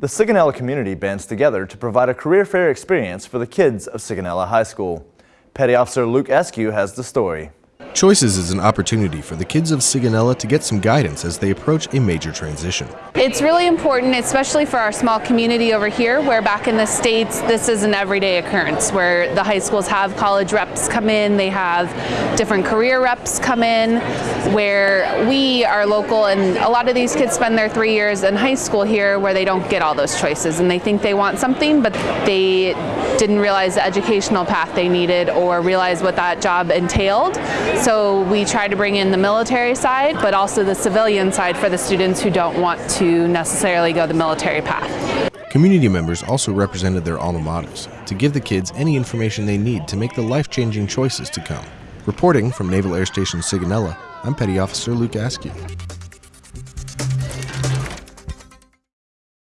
The Sigonella community bands together to provide a career fair experience for the kids of Sigonella High School. Petty Officer Luke Eskew has the story. Choices is an opportunity for the kids of Sigonella to get some guidance as they approach a major transition. It's really important, especially for our small community over here, where back in the States, this is an everyday occurrence, where the high schools have college reps come in, they have different career reps come in, where we are local, and a lot of these kids spend their three years in high school here where they don't get all those choices, and they think they want something, but they didn't realize the educational path they needed or realize what that job entailed. So we try to bring in the military side, but also the civilian side for the students who don't want to necessarily go the military path. Community members also represented their alma maters to give the kids any information they need to make the life-changing choices to come. Reporting from Naval Air Station Sigonella, I'm Petty Officer Luke Askew.